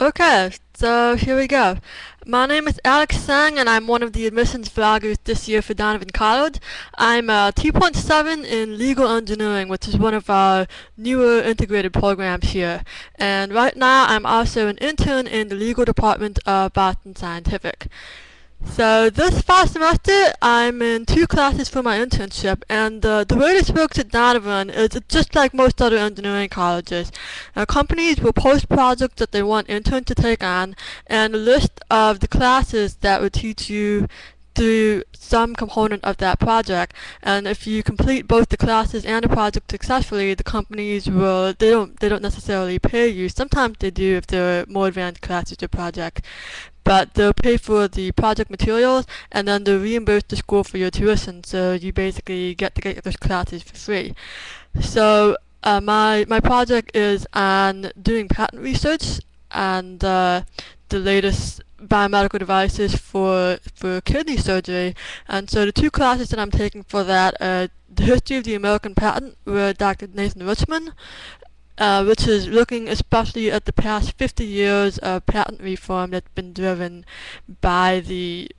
Okay, so here we go. My name is Alex Sang and I'm one of the admissions vloggers this year for Donovan College. I'm uh, a 2.7 in legal engineering, which is one of our newer integrated programs here. And right now I'm also an intern in the legal department of Boston Scientific. So this fall semester, I'm in two classes for my internship, and uh, the way this works at Donovan is just like most other engineering colleges. Uh, companies will post projects that they want interns to take on, and a list of the classes that would teach you through some component of that project and if you complete both the classes and the project successfully the companies will they don't they don't necessarily pay you sometimes they do if they're more advanced classes or project but they'll pay for the project materials and then they'll reimburse the school for your tuition so you basically get to get those classes for free. So uh, my, my project is on doing patent research and uh, the latest biomedical devices for for kidney surgery and so the two classes that I'm taking for that are the history of the American patent with Dr. Nathan Richman uh, which is looking especially at the past 50 years of patent reform that's been driven by the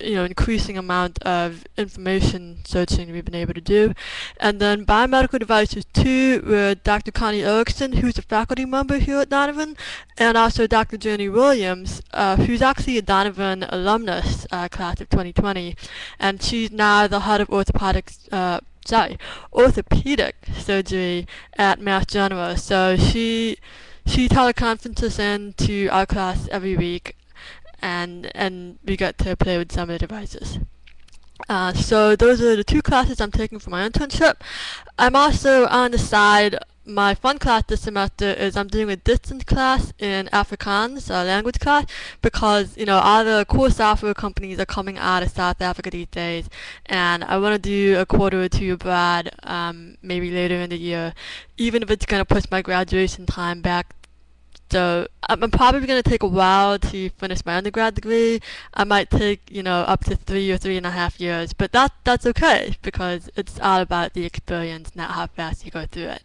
you know, increasing amount of information searching we've been able to do. And then biomedical devices too, with Dr. Connie Erickson, who's a faculty member here at Donovan, and also Dr. Jenny Williams, uh, who's actually a Donovan alumnus, uh, class of 2020, and she's now the head of orthopedics, uh, sorry, orthopedic surgery at Mass General. So she she teleconferences in to our class every week, and and we get to play with some of the devices. Uh, so those are the two classes I'm taking for my internship. I'm also on the side my fun class this semester is I'm doing a distance class in Afrikaans, a language class, because, you know, all the cool software companies are coming out of South Africa these days, and I want to do a quarter or two abroad, um, maybe later in the year, even if it's going to push my graduation time back so I'm, probably going to take a while to finish my undergrad degree. I might take, you know, up to three or three and a half years, but that that's okay because it's all about the experience, not how fast you go through it.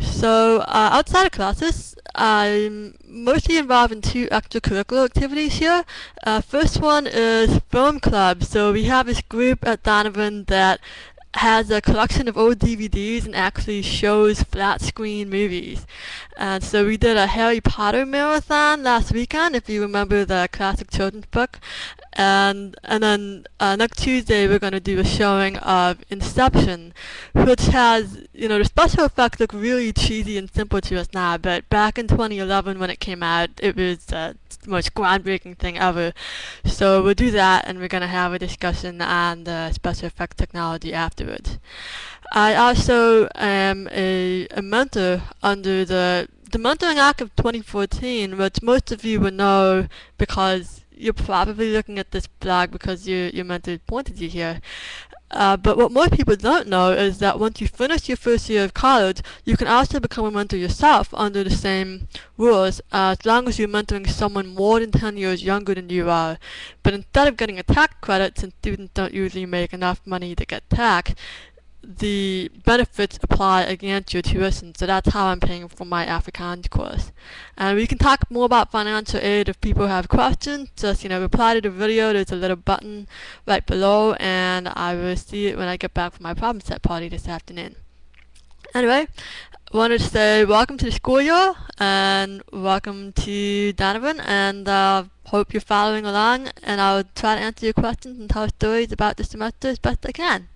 So uh, outside of classes, I'm mostly involved in two extracurricular activities here. Uh, first one is film club. So we have this group at Donovan that has a collection of old DVDs and actually shows flat screen movies. And so we did a Harry Potter marathon last weekend, if you remember the classic children's book. And and then uh, next Tuesday we're going to do a showing of Inception, which has, you know, the special effects look really cheesy and simple to us now, but back in 2011 when it came out, it was uh, most groundbreaking thing ever. So we'll do that and we're going to have a discussion on the special effects technology afterwards. I also am a, a mentor under the the Mentoring Act of 2014, which most of you will know because you're probably looking at this blog because your, your mentor pointed you here. Uh, but what most people don't know is that once you finish your first year of college, you can also become a mentor yourself under the same rules, uh, as long as you're mentoring someone more than 10 years younger than you are. But instead of getting a tax credit, since students don't usually make enough money to get taxed, the benefits apply against your tuition, so that's how I'm paying for my Afrikaans course. And we can talk more about financial aid if people have questions. Just, you know, reply to the video. There's a little button right below, and I will see it when I get back from my problem set party this afternoon. Anyway, wanted to say welcome to the school year, and welcome to Donovan, and uh, hope you're following along, and I'll try to answer your questions and tell stories about the semester as best I can.